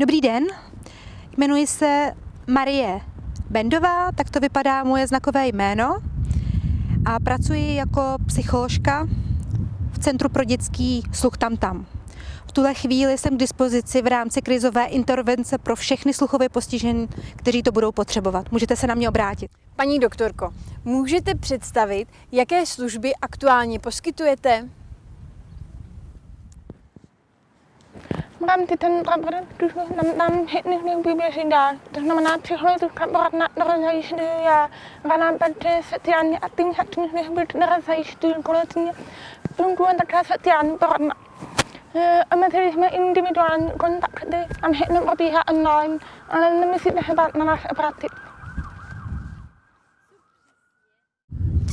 Dobrý den, jmenuji se Marie Bendová, tak to vypadá moje znakové jméno a pracuji jako psycholožka v Centru pro dětský sluch tam tam. V tuhle chvíli jsem k dispozici v rámci krizové intervence pro všechny sluchově postižené, kteří to budou potřebovat. Můžete se na mě obrátit. Paní doktorko, můžete představit, jaké služby aktuálně poskytujete? Rámci ten produkt nám, nám hitných průběží dál. To znamená psychologické poradna nezajišťuje ranapety sociálně aktivních aktivních být nezajišťují kolektivně. Funguje také sociální poradna. Omezili jsme individuální kontakty a všechno probíhá online, ale se bát na obrátit.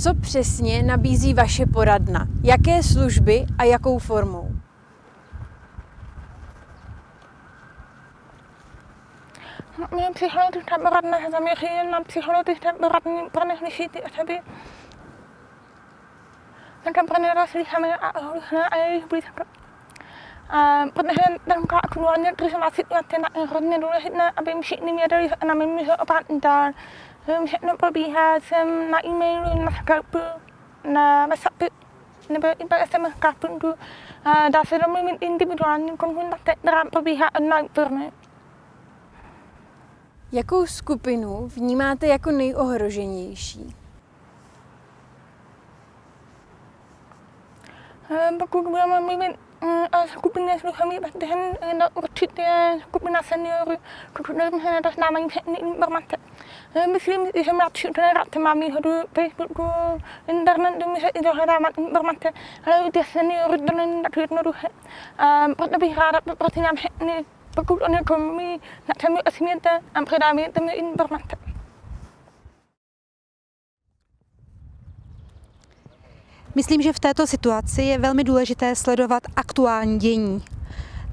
Co přesně nabízí vaše poradna? Jaké služby a jakou formou? Mě psychologická poradna se zaměří na psychologické poradní pro neslyšící osoby. Také pro nerozlišené a ohlušené a jejich blízko. A protože taková aktuálně krizová situace je hodně důležité, aby všichni věděli, že na mě může opravdu dál. Všechno probíhá, jsem na e-mailu, na Skype, na WhatsAppu, nebo i po SMS karpunku. Dá se domluvit individuální kontakt, která probíhá online pro mě. Jakou skupinu vnímáte jako nejohroženější? Pokud budeme mluvit o skupině sluchových během do určitě skupina seniorů, pokud se nedostávají všechny informace. Myslím, že mladší generace má výhodu Facebooku, internetu, může i dohledávat informace, ale u těch seniorů to není tak jednoduché. Proto bych ráda poprosila všechny pokud o někom mi na čem osměte a předáváte mi informace. Myslím, že v této situaci je velmi důležité sledovat aktuální dění.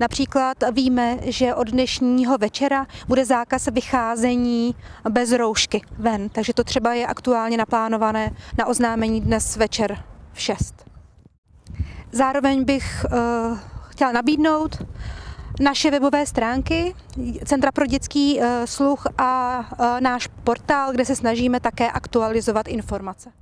Například víme, že od dnešního večera bude zákaz vycházení bez roušky ven, takže to třeba je aktuálně naplánované na oznámení dnes večer v 6. Zároveň bych uh, chtěla nabídnout naše webové stránky, Centra pro dětský sluch a náš portál, kde se snažíme také aktualizovat informace.